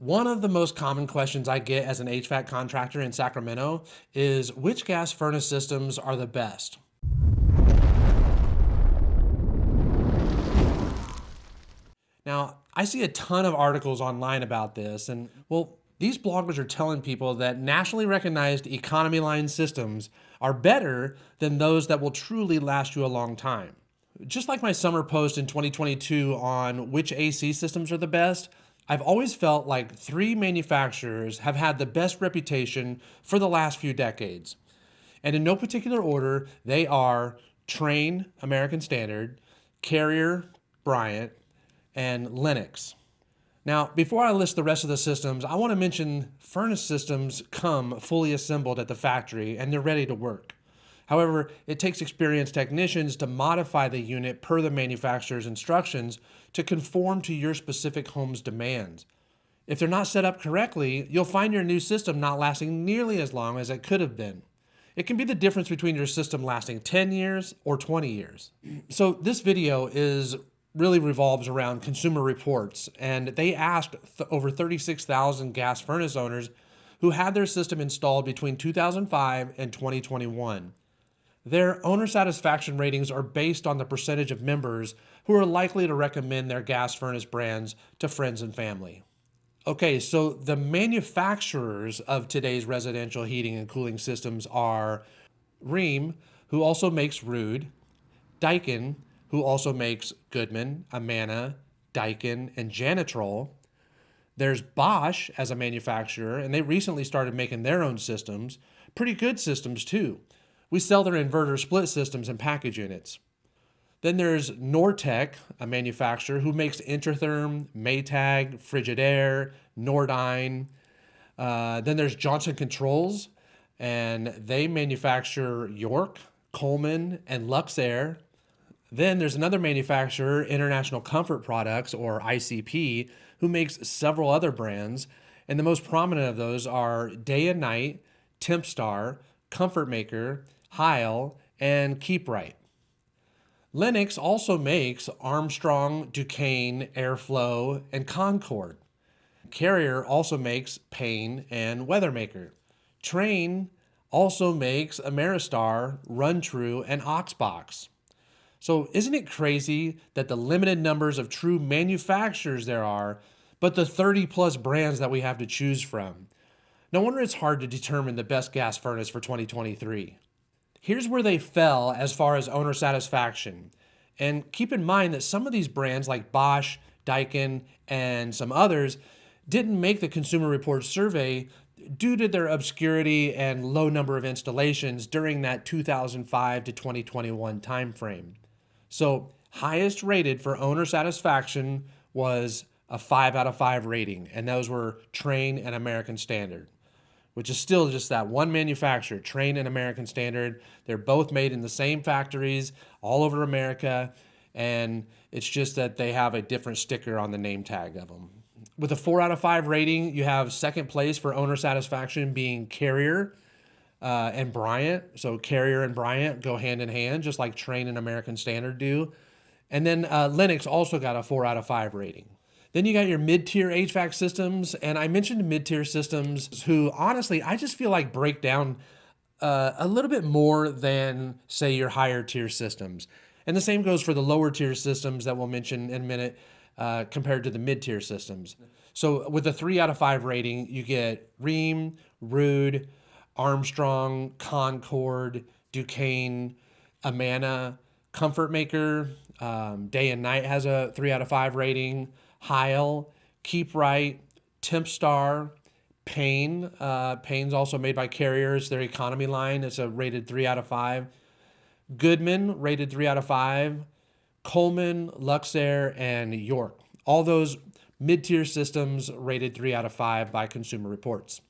One of the most common questions I get as an HVAC contractor in Sacramento is which gas furnace systems are the best? Now, I see a ton of articles online about this, and well, these bloggers are telling people that nationally recognized economy line systems are better than those that will truly last you a long time. Just like my summer post in 2022 on which AC systems are the best, I've always felt like three manufacturers have had the best reputation for the last few decades. And in no particular order, they are Trane, American Standard, Carrier, Bryant, and Lennox. Now, before I list the rest of the systems, I want to mention furnace systems come fully assembled at the factory and they're ready to work. However, it takes experienced technicians to modify the unit per the manufacturer's instructions to conform to your specific home's demands. If they're not set up correctly, you'll find your new system not lasting nearly as long as it could have been. It can be the difference between your system lasting 10 years or 20 years. So this video is really revolves around consumer reports. And they asked th over 36,000 gas furnace owners who had their system installed between 2005 and 2021. Their owner satisfaction ratings are based on the percentage of members who are likely to recommend their gas furnace brands to friends and family. Okay, so the manufacturers of today's residential heating and cooling systems are Rheem, who also makes Ruud, Daikin, who also makes Goodman, Amana, Daikin, and Janitrol. There's Bosch as a manufacturer, and they recently started making their own systems. Pretty good systems, too. We sell their inverter split systems and package units. Then there's Nortek, a manufacturer who makes Intertherm, Maytag, Frigidaire, Nordyne. Uh, then there's Johnson Controls, and they manufacture York, Coleman, and Luxair. Then there's another manufacturer, International Comfort Products, or ICP, who makes several other brands. And the most prominent of those are Day and Night, Tempstar, Comfort Maker, Heil, and KeepRite. Lennox also makes Armstrong, Ducane, Airflow, and Concord. Carrier also makes Payne and Weathermaker. Trane also makes Ameristar, RunTru, and Oxbox. So isn't it crazy that the limited numbers of true manufacturers there are, but the 30 plus brands that we have to choose from? No wonder it's hard to determine the best gas furnace for 2023. Here's where they fell as far as owner satisfaction. And keep in mind that some of these brands like Bosch, Daikin, and some others didn't make the Consumer Reports survey due to their obscurity and low number of installations during that 2005 to 2021 timeframe. So highest rated for owner satisfaction was a five out of five rating, and those were Trane and American Standard, which is still just that one manufacturer, Trane and American Standard. They're both made in the same factories all over America, and it's just that they have a different sticker on the name tag of them. With a four out of five rating, you have second place for owner satisfaction being Carrier uh, and Bryant. So Carrier and Bryant go hand in hand, just like Trane and American Standard do. And then uh, Lennox also got a four out of five rating. Then you got your mid-tier HVAC systems, and I mentioned mid-tier systems who honestly I just feel like break down uh, a little bit more than say your higher tier systems. And the same goes for the lower tier systems that we'll mention in a minute uh, compared to the mid-tier systems. So with a three out of five rating, you get Rheem, Ruud, Armstrong, Concord, Ducane, Amana, Comfort Maker, um, Day and Night has a three out of five rating. Heil, KeepRite, Tempstar, Payne. Uh, Payne's also made by Carriers. Their economy line is a rated three out of five. Goodman rated three out of five. Coleman, Luxair, and York. All those mid-tier systems rated three out of five by Consumer Reports.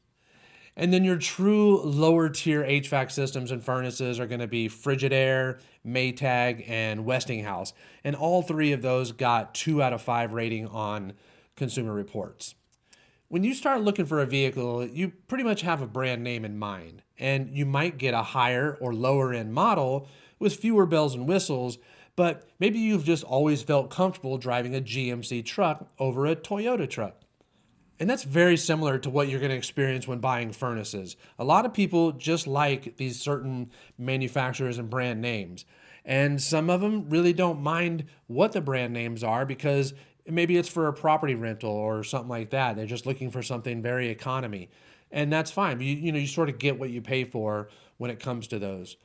And then your true lower tier HVAC systems and furnaces are going to be Frigidaire, Maytag, and Westinghouse. And all three of those got two out of five rating on Consumer Reports. When you start looking for a vehicle, you pretty much have a brand name in mind, and you might get a higher or lower end model with fewer bells and whistles, but maybe you've just always felt comfortable driving a GMC truck over a Toyota truck. And that's very similar to what you're going to experience when buying furnaces. A lot of people just like these certain manufacturers and brand names. And some of them really don't mind what the brand names are because maybe it's for a property rental or something like that. They're just looking for something very economy. And that's fine. You, you know, you sort of get what you pay for when it comes to those.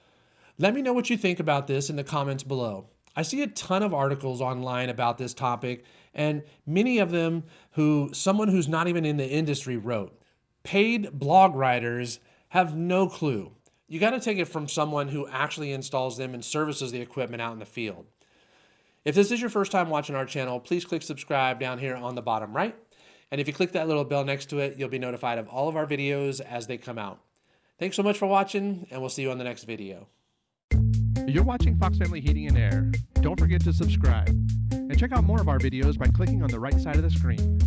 Let me know what you think about this in the comments below. I see a ton of articles online about this topic, and many of them who someone who's not even in the industry wrote. Paid blog writers have no clue. You got to take it from someone who actually installs them and services the equipment out in the field. If this is your first time watching our channel, please click subscribe down here on the bottom right. And if you click that little bell next to it, you'll be notified of all of our videos as they come out. Thanks so much for watching, and we'll see you on the next video. You're watching Fox Family Heating and Air. Don't forget to subscribe. And check out more of our videos by clicking on the right side of the screen.